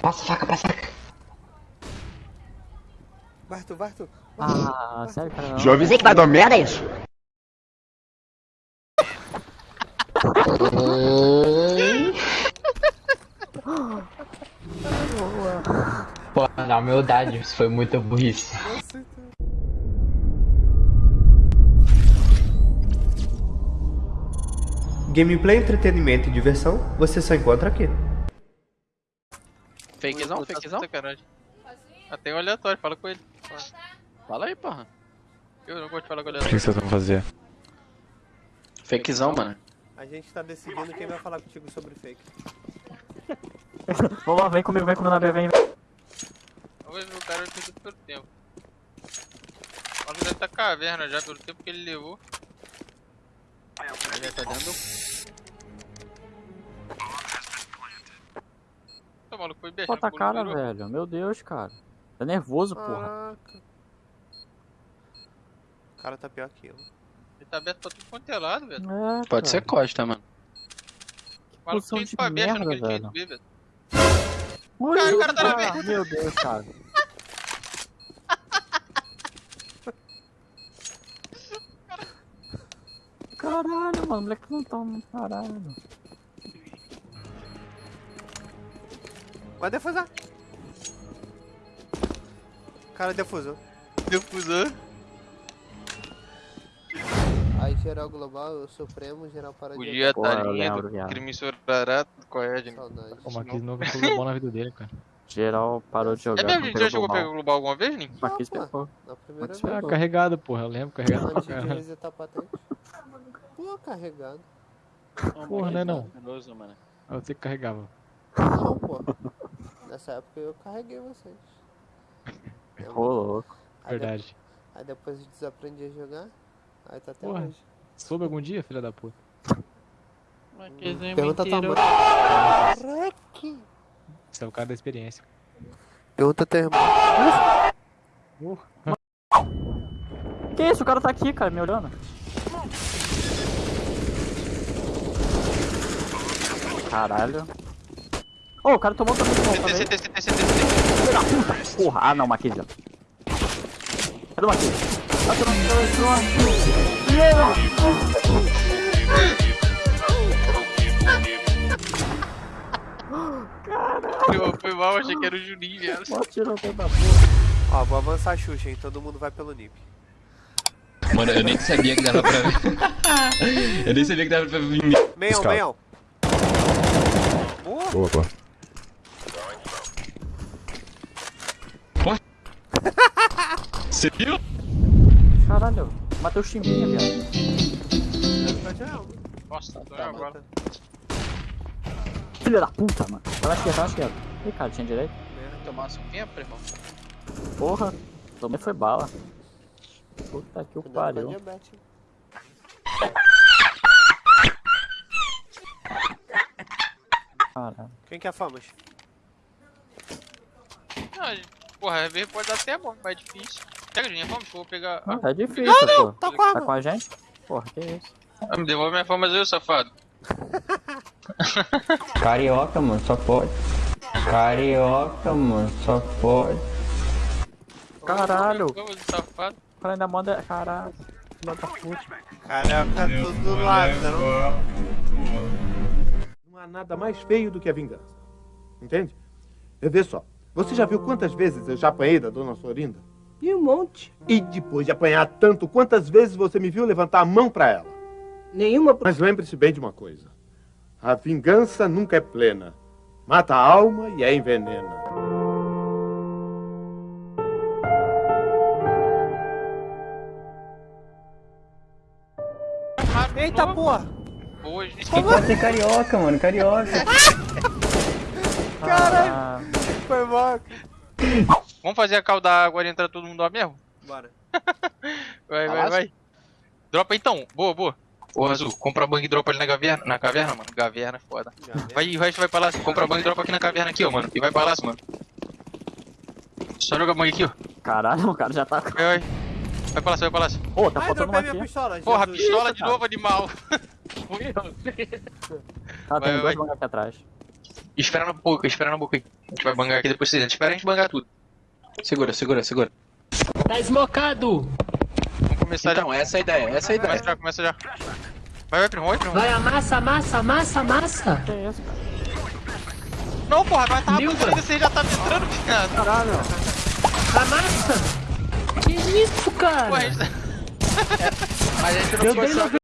Passa a faca, passa a faca. Vai tu, vai tu. Ah, sério, cara, não. Já avisei que vai dar merda é isso? Pô, na humildade, isso foi muita burrice. Gameplay, entretenimento e diversão, você só encontra aqui. Fakezão, fakezão? Até o aleatório, fala com ele. Fala aí, porra. Eu não gosto de falar com o O que aleatório. vocês vão fazer? Fakezão, mano. A gente tá decidindo quem vai falar contigo sobre fake. Vamos lá, vem comigo, vem comigo na B, vem, ver o cara perder pelo tempo. O maluco deve tá caverna já pelo tempo que ele levou. Ele já tá dentro do... maluco, foi beijar. Bota a cara, velho. Meu Deus, cara. Tá nervoso, porra. Caraca. O cara tá pior que eu. Ele tá aberto pra tudo quanto é lado, velho. É, Pode ser cara. costa, mano. O maluco ido pra besta no que merda, ele tinha velho. ver, velho. Ui, Cara, o cara tá na ah, merda. Meu Deus, cara. Caralho, mano, o moleque não tá. Caralho. Vai defusar. O cara defusou. Defusor. Aí geral global, o Supremo, geral para O de dia Porra, tá eu lindo, crime sorará, corre, gente. saudade. O Marquinhos nunca foi bom na vida dele, cara. Geral parou de jogar. É mesmo, não a gente já mal. pegar o global alguma vez, Nin? Marquinhos Não, pegou. Na primeira Ah, vez. carregado, porra. Eu lembro, carregado Antes de resetar a patente. Pô, carregado. Porra, né, não? Maravilhoso, mano. Ah, Você que carregava. Não, pô. Nessa época eu carreguei vocês. Ô, louco. Aí, de- Verdade. aí depois eu desaprendi a jogar. Aí tá até Porra. hoje. Soube algum dia, filha da puta? Pergunta a tua mãe. Você é o cara da experiência. Pergunta teu irmão. Que isso? O cara tá aqui, cara, me olhando. Caralho. Ô, o cara tomou também CT. CT, CT, CT, CT. Filho da puta. Porra, ah não, Marquinhos. Cadê o Marquinhos? Ah, tu não- Eu Foi mal, achei que era o Juninho, velho. Mó tirou toda da porra. Ó, vou avançar a Xuxa, hein? Todo mundo vai pelo NIP. Mano, eu nem sabia que dava pra ver. eu nem sabia que dava pra ver. Meião, meião. Boa. Boa, Você viu? Caralho, matei o Chimbinha, viado. Nossa, tô Tá agora. Filha da puta, mano. Tá na esquerda, tá na esquerda. Ih, cara, tinha direito. Tomar um tempo, irmão. Porra, tomei foi bala. Puta que o a pariu. Caralho. Quem quer famas? Ah, porra, às vezes pode dar até bom, mas é difícil. Pega, Juninho, vamos, vou pegar. Não, é difícil, pô. Tá com a Tá com a gente? Porra, que isso? Ah, me devolve minha fama, eu, safado. Carioca, mano, só pode. Carioca, mano, só pode. Caralho, cara ainda manda. Caralho. Puta. Caraca, tudo lado, né? não? Não há nada mais feio do que a vingança. Entende? Eu vê só. Você já viu quantas vezes eu já apanhei da dona Florinda? E um monte. E depois de apanhar tanto, quantas vezes você me viu levantar a mão pra ela? Nenhuma. Mas lembre-se bem de uma coisa: a vingança nunca é plena. Mata a alma e a envenena. Eita porra! Hoje. Pode ser carioca, mano, carioca. Caralho. Foi mal. Vamos fazer a cal da água e entrar todo mundo lá mesmo? Bora. Vai, vai, vai. Dropa então, boa, boa. Ô Azul, compra bang e dropa ali na caverna, na caverna, mano. Caverna é foda. Né? Vai, o resto vai pra lá, compra bang e dropa aqui na caverna aqui, ó, mano. E vai pra lá, mano. Só joga bang aqui, ó. Caralho, o cara já tá. Vai, vai. Vai pra lá, vai pra lá. Pô, tá Ai, faltando uma aqui. pistola. Porra, Jesus. pistola de cara. novo, animal. Ah, Vai, tem vai. dois mangá aqui atrás. Espera na boca, espera na boca aí. A gente vai bangar aqui depois vocês. Espera a gente bangar tudo. Segura, segura, segura. Tá esmocado! Vamos começar Então, essa é a ideia, essa é a já. Começa ideia. já, começa já. Vai, vai, primo, vai, primo. Vai, amassa, amassa, amassa, amassa! Não, porra, vai tá rapidinho, você já tá me entrando, viado. Amassa! Que isso, cara? Porra, a gente... A gente não Eu